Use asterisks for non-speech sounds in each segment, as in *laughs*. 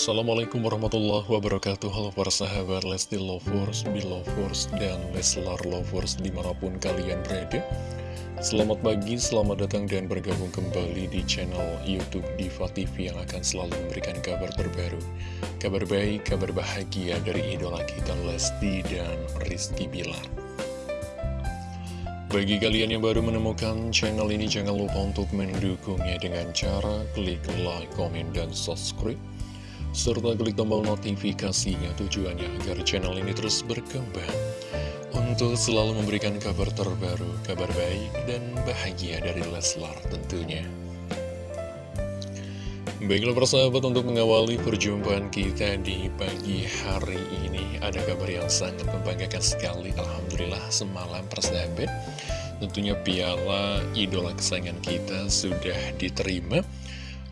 Assalamualaikum warahmatullahi wabarakatuh. Halo para sahabat Lesti Lovers, Belovers, dan Leslar Lovers di mana pun kalian berada. Selamat pagi, selamat datang dan bergabung kembali di channel Youtube Diva TV yang akan selalu memberikan kabar terbaru Kabar baik, kabar bahagia dari idola kita Lesti dan Rizky Bilar. Bagi kalian yang baru menemukan channel ini, jangan lupa untuk mendukungnya dengan cara klik like, komen, dan subscribe serta klik tombol notifikasinya tujuannya agar channel ini terus berkembang. Untuk selalu memberikan kabar terbaru, kabar baik dan bahagia dari Leslar tentunya. Baiklah persahabat untuk mengawali perjumpaan kita di pagi hari ini Ada kabar yang sangat membanggakan sekali. Alhamdulillah semalam persahabat Tentunya piala idola kesayangan kita sudah diterima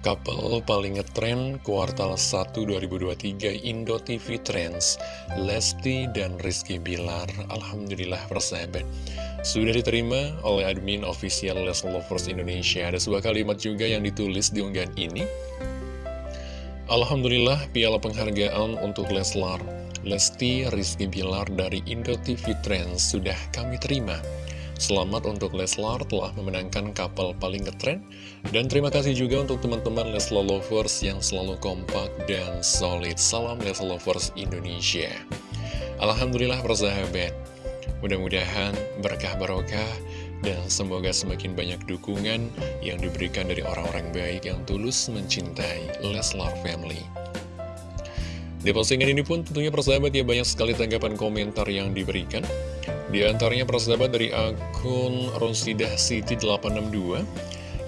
Couple paling ngetren kuartal 1 2023 Indo TV Trends Lesti dan Rizky Bilar Alhamdulillah persahabat Sudah diterima oleh admin official Les Lovers Indonesia. Ada sebuah kalimat juga yang ditulis di unggahan ini. Alhamdulillah piala penghargaan untuk Leslar Lesti Rizky Bilar dari Indo TV Trends sudah kami terima Selamat untuk Leslar telah memenangkan kapal paling ngetren. Dan terima kasih juga untuk teman-teman Leslar Lovers yang selalu kompak dan solid. Salam Leslar Lovers Indonesia. Alhamdulillah persahabat. Mudah-mudahan berkah barokah dan semoga semakin banyak dukungan yang diberikan dari orang-orang baik yang tulus mencintai Leslar Family. Di postingan ini pun tentunya persahabat ya banyak sekali tanggapan komentar yang diberikan. Di antaranya persahabat dari akun Ronsidah City 862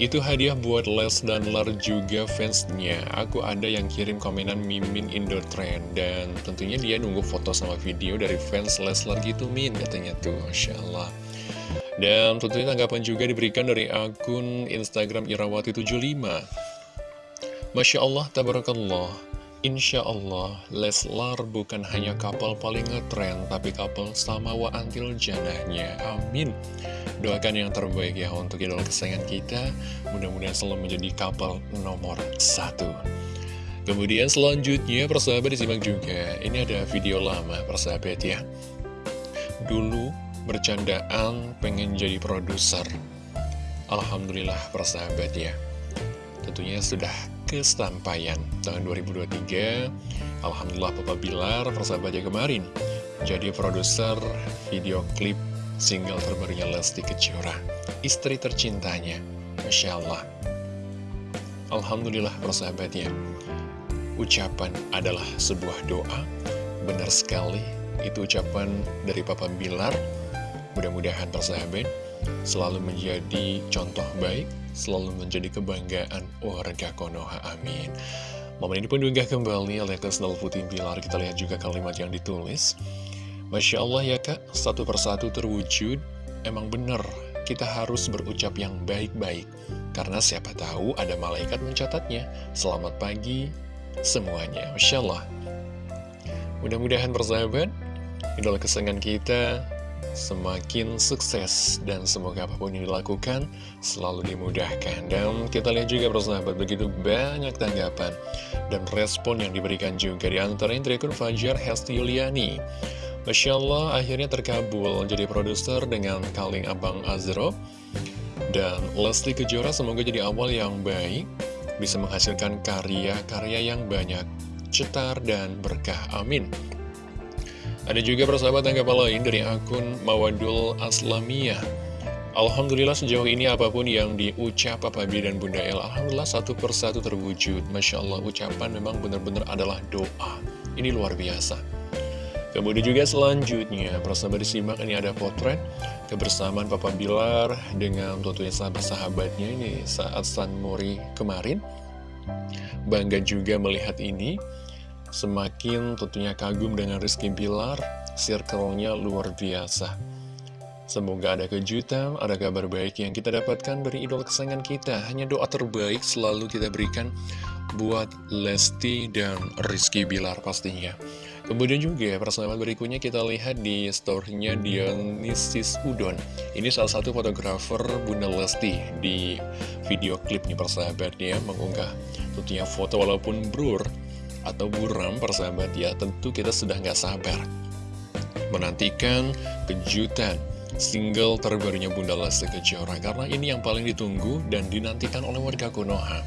Itu hadiah buat Les dan Lar juga fansnya. Aku ada yang kirim komenan Mimin Indo Trend Dan tentunya dia nunggu foto sama video dari fans Leslar gitu Min Katanya tuh, Masya Allah Dan tentunya tanggapan juga diberikan dari akun Instagram Irawati75 Masya Allah, Tabarakallah Insya Allah, Leslar bukan hanya kapal paling ngetren, tapi kapal sama wa antil janahnya. Amin. Doakan yang terbaik ya untuk idola kesayangan kita. Mudah-mudahan selalu menjadi kapal nomor satu. Kemudian selanjutnya, persahabat disimak juga. Ini ada video lama, persahabat ya. Dulu bercandaan pengen jadi produser. Alhamdulillah, persahabat ya. Tentunya sudah kesampaian tahun 2023 Alhamdulillah Papa Bilar persahabatnya kemarin jadi produser video klip single terbarunya Lesti Kejora istri tercintanya Masya Allah. Alhamdulillah persahabatnya ucapan adalah sebuah doa. Benar sekali itu ucapan dari Papa Bilar. Mudah-mudahan persahabat selalu menjadi contoh baik selalu menjadi kebanggaan warga Konoha. Amin. Momen ini pun diunggah kembali oleh Kesnal Putih Pilar. Kita lihat juga kalimat yang ditulis. Masya Allah ya kak, satu persatu terwujud. Emang bener, kita harus berucap yang baik-baik. Karena siapa tahu ada malaikat mencatatnya. Selamat pagi semuanya. Masya Allah. Mudah-mudahan persahabat, idola kesenangan kita semakin sukses dan semoga apa pun yang dilakukan selalu dimudahkan. Dan kita lihat juga persahabat begitu banyak tanggapan dan respon yang diberikan juga di antara dari akun Fajar Hesti Yuliani. Masya Allah akhirnya terkabul jadi produser dengan Kaling Abang Azro. Dan Lesti Kejora semoga jadi awal yang baik bisa menghasilkan karya-karya yang banyak cetar dan berkah. Amin ada juga persahabat tanggapan lain dari akun Mawadul Aslamiyah. Alhamdulillah sejauh ini apa pun yang diucap Papa B dan Bunda El Alhamdulillah satu persatu terwujud. Masya Allah ucapan memang benar-benar adalah doa. Ini luar biasa. Kemudian juga selanjutnya persahabat disimak ini ada potret Kebersamaan Papa Bilar dengan tentunya sahabat-sahabatnya ini saat San Mori kemarin. Bangga juga melihat ini Semakin tentunya kagum dengan Rizky Bilar, circle-nya luar biasa. Semoga ada kejutan, ada kabar baik yang kita dapatkan dari idola kesayangan kita. Hanya doa terbaik selalu kita berikan buat Lesti dan Rizky Bilar pastinya. Kemudian juga persahabat berikutnya kita lihat di story-nya Dionysis Udon. Ini salah satu fotografer Bunda Lesti di video klipnya persahabat ya mengunggah tentunya foto walaupun blur atau buram persahabat ya Tentu kita sudah nggak sabar. Menantikan kejutan single terbarunya Bunda Lesti Kejora Karena ini yang paling ditunggu dan dinantikan oleh warga Konoha.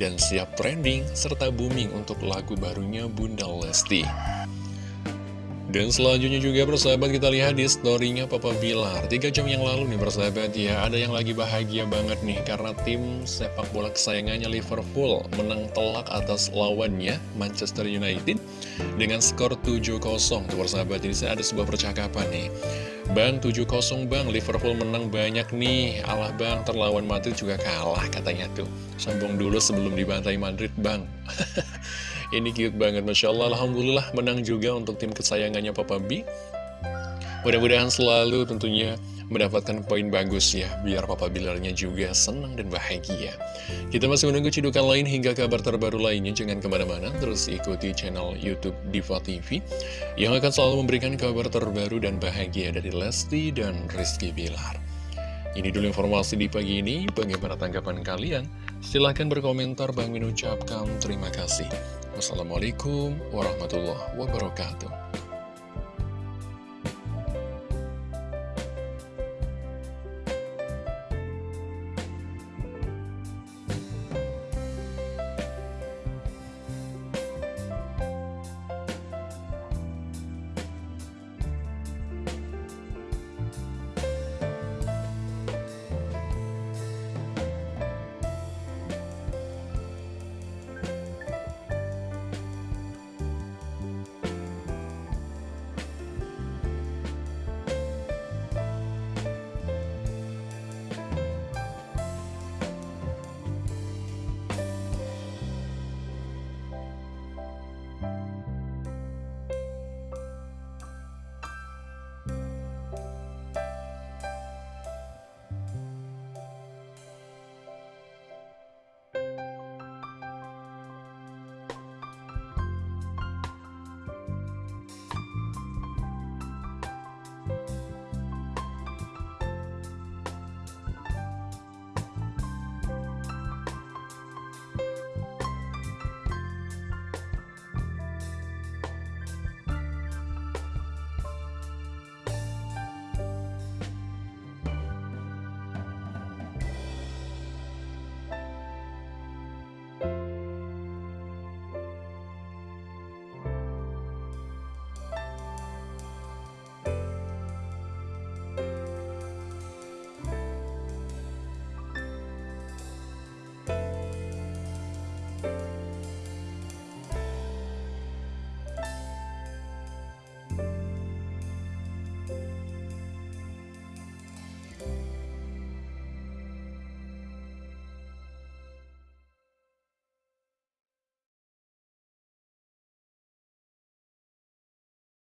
Dan siap trending serta booming untuk lagu barunya Bunda Lesti dan selanjutnya juga persahabat kita lihat di storynya Papa Bilar. Tiga jam yang lalu nih persahabat ya. Ada yang lagi bahagia banget nih Karena tim sepak bola kesayangannya Liverpool Menang telak atas lawannya Manchester United Dengan skor 7-0 Tuh persahabat ini ada sebuah percakapan nih. Bang 7-0 bang Liverpool menang banyak nih. Alah bang terlawan Madrid juga kalah katanya tuh. Sambung dulu sebelum dibantai Madrid bang *laughs* Ini cute banget, Masya Allah. Alhamdulillah menang juga untuk tim kesayangannya Papa B. Mudah-mudahan selalu tentunya mendapatkan poin bagus ya, biar Papa Bilarnya juga senang dan bahagia. Kita masih menunggu cidukan lain hingga kabar terbaru lainnya, jangan ke mana-mana, terus ikuti channel Youtube Diva TV, yang akan selalu memberikan kabar terbaru dan bahagia dari Lesti dan Rizky Bilar. Ini dulu informasi di pagi ini, bagaimana tanggapan kalian? Silahkan berkomentar, Bang Min ucapkan terima kasih. Wassalamualaikum warahmatullahi wabarakatuh.